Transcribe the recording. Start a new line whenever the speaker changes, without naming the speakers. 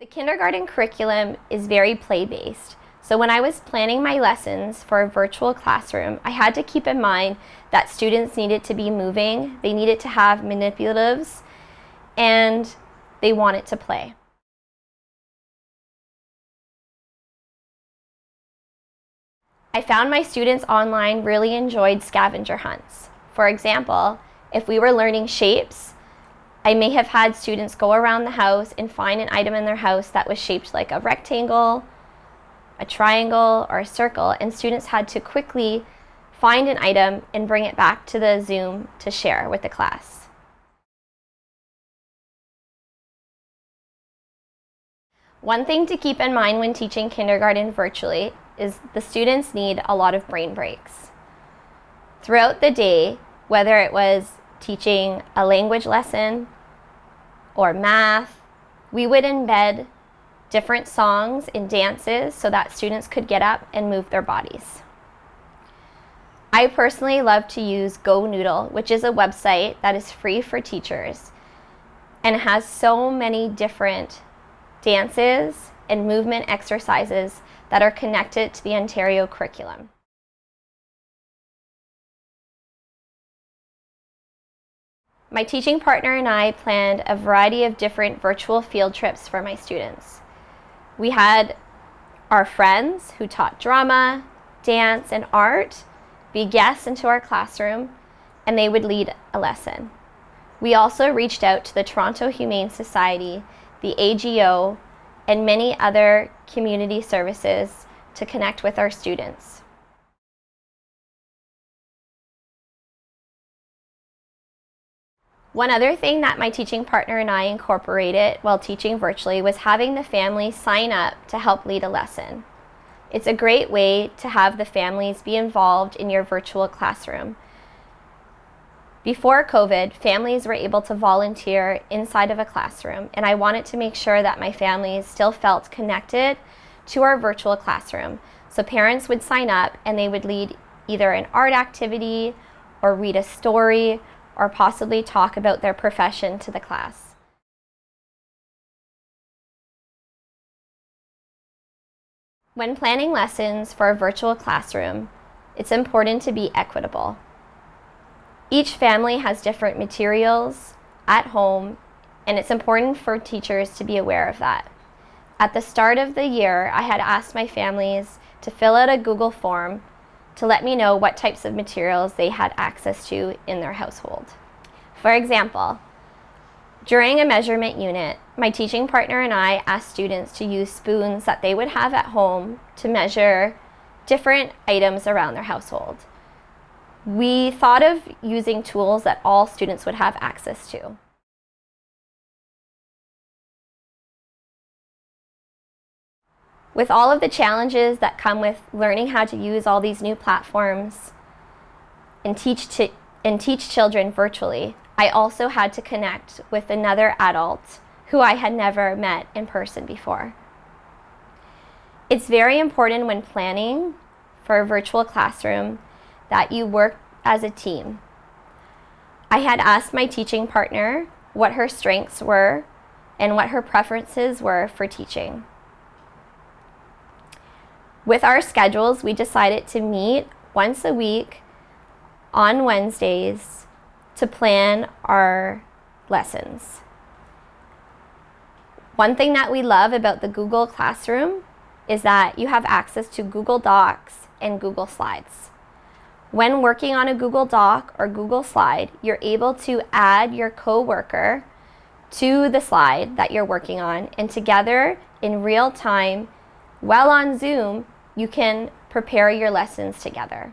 The kindergarten curriculum is very play-based. So when I was planning my lessons for a virtual classroom, I had to keep in mind that students needed to be moving, they needed to have manipulatives, and they wanted to play. I found my students online really enjoyed scavenger hunts. For example, if we were learning shapes, I may have had students go around the house and find an item in their house that was shaped like a rectangle, a triangle, or a circle, and students had to quickly find an item and bring it back to the Zoom to share with the class. One thing to keep in mind when teaching kindergarten virtually is the students need a lot of brain breaks. Throughout the day, whether it was teaching a language lesson or math, we would embed different songs and dances so that students could get up and move their bodies. I personally love to use Go Noodle, which is a website that is free for teachers and has so many different dances and movement exercises that are connected to the Ontario curriculum. My teaching partner and I planned a variety of different virtual field trips for my students. We had our friends who taught drama, dance, and art be guests into our classroom, and they would lead a lesson. We also reached out to the Toronto Humane Society, the AGO, and many other community services to connect with our students. One other thing that my teaching partner and I incorporated while teaching virtually was having the family sign up to help lead a lesson. It's a great way to have the families be involved in your virtual classroom. Before COVID, families were able to volunteer inside of a classroom, and I wanted to make sure that my families still felt connected to our virtual classroom. So parents would sign up and they would lead either an art activity or read a story or possibly talk about their profession to the class. When planning lessons for a virtual classroom, it's important to be equitable. Each family has different materials at home, and it's important for teachers to be aware of that. At the start of the year, I had asked my families to fill out a Google form to let me know what types of materials they had access to in their household. For example, during a measurement unit, my teaching partner and I asked students to use spoons that they would have at home to measure different items around their household. We thought of using tools that all students would have access to. With all of the challenges that come with learning how to use all these new platforms and teach, and teach children virtually, I also had to connect with another adult who I had never met in person before. It's very important when planning for a virtual classroom that you work as a team. I had asked my teaching partner what her strengths were and what her preferences were for teaching. With our schedules, we decided to meet once a week on Wednesdays to plan our lessons. One thing that we love about the Google Classroom is that you have access to Google Docs and Google Slides. When working on a Google Doc or Google Slide, you're able to add your coworker to the slide that you're working on and together in real time while on Zoom, you can prepare your lessons together.